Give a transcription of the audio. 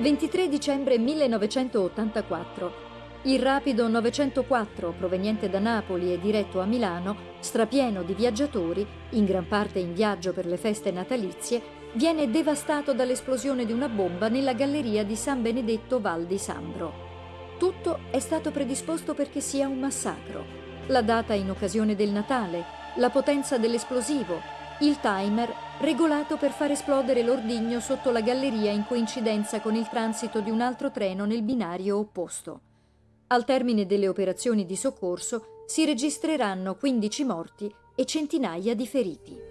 23 dicembre 1984. Il rapido 904, proveniente da Napoli e diretto a Milano, strapieno di viaggiatori, in gran parte in viaggio per le feste natalizie, viene devastato dall'esplosione di una bomba nella galleria di San Benedetto Val di Sambro. Tutto è stato predisposto perché sia un massacro. La data in occasione del Natale, la potenza dell'esplosivo, il timer regolato per far esplodere l'ordigno sotto la galleria in coincidenza con il transito di un altro treno nel binario opposto. Al termine delle operazioni di soccorso si registreranno 15 morti e centinaia di feriti.